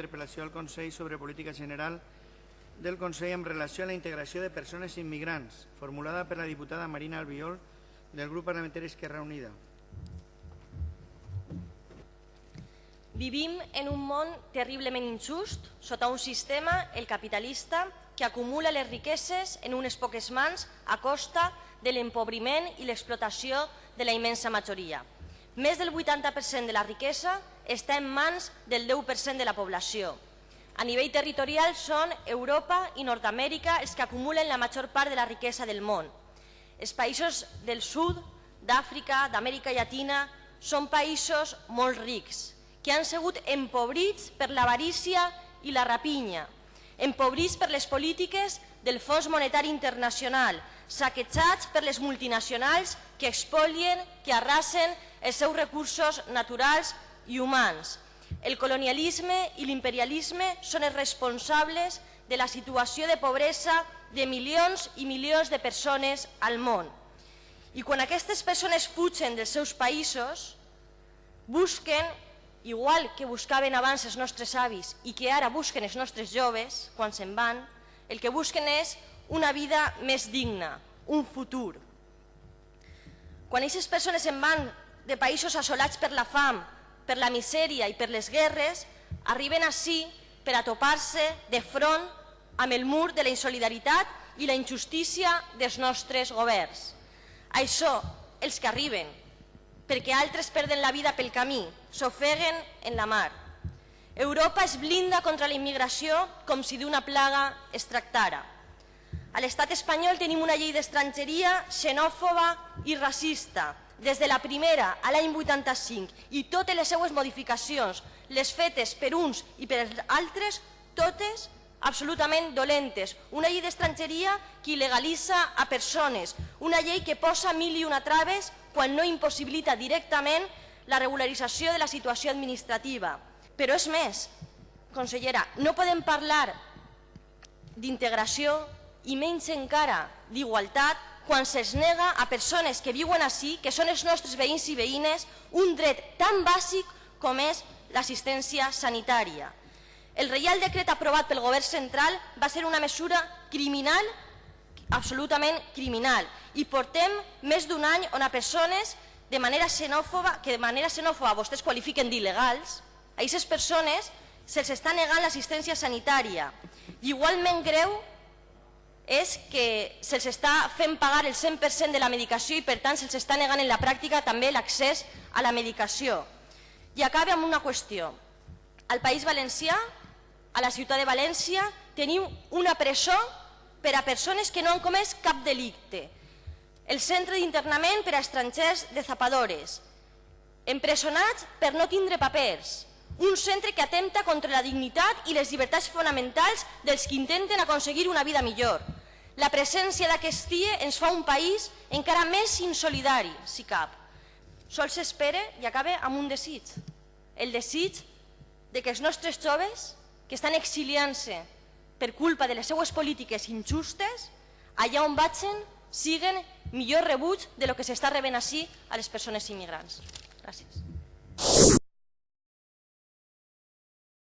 interpel·lació al Consell sobre política general del Consell en relació a la integració de persones immigrants, formulada per la diputada Marina Albiol del grup parlamentari Esquerra Unida. Vivim en un món terriblement injust, sota un sistema, el capitalista, que acumula les riqueses en unes poques mans a costa de l'empobriment i l'explotació de la immensa majoria. Més del 80% de la riquesa està en mans del 10% de la població. A nivell territorial són Europa i Nord-Amèrica els que acumulen la major part de la riquesa del món. Els països del sud, d'Àfrica, d'Amèrica Llatina, són països molt rics, que han sigut empobrits per l'avarícia i la rapinya, empobrits per les polítiques del Fons Monetari Internacional, saquejats per les multinacionals que expolien, que arrasen els seus recursos naturals i humans. El colonialisme i l'imperialisme són els responsables de la situació de pobresa de milions i milions de persones al món. I quan aquestes persones fugen dels seus països, busquen igual que buscaven abans els nostres avis i que ara busquen els nostres joves quan se'n van, el que busquen és una vida més digna, un futur. Quan aquestes persones se'n van de països assolats per la fam, per la misèria i per les guerres, arriben així per a topar-se de front amb el mur de la insolidaritat i la injustícia dels nostres governs. Això, els que arriben, perquè altres perden la vida pel camí, s'ofeguen en la mar. Europa es blinda contra la immigració com si d'una plaga es tractara. A l'estat espanyol tenim una llei d'estrangeria xenòfoba i racista, des de la primera a l'any 85 i totes les seues modificacions, les fetes per uns i per altres, totes absolutament dolentes. Una llei d'estrangeria que il·legalitza a persones, una llei que posa mil i una traves quan no impossibilita directament la regularització de la situació administrativa. Però és més, consellera, no podem parlar d'integració i menys encara d'igualtat quan se'ls nega a persones que viuen així, que són els nostres veïns i veïnes, un dret tan bàsic com és l'assistència sanitària. El Reial Decret aprovat pel Govern Central va ser una mesura criminal, absolutament criminal, i portem més d'un any on a persones de manera xenòfoba, que de manera xenòfoba vostès qualifiquen d'il·legals, a aquestes persones se'ls està negant l'assistència sanitària. I igualment greu és que se'ls està fent pagar el 100% de la medicació i per tant se'ls està negant en la pràctica també l'accés a la medicació. I acabe amb una qüestió. Al País Valencià, a la ciutat de València, tenim una presó per a persones que no han comès cap delicte el centre d'internament per a estrangers de zapadores, empresonats per no tindre papers, un centre que atempta contra la dignitat i les llibertats fonamentals dels que intenten aconseguir una vida millor. La presència d'aquest CIE ens fa un país encara més insolidari, si cap. Sol s'espera i acaba amb un desig, el desig de que els nostres joves que estan exiliant-se per culpa de les seues polítiques injustes, allà on vagin siguen millor rebuig de lo que s'està rebent així a les persones immigrants. Gràcies.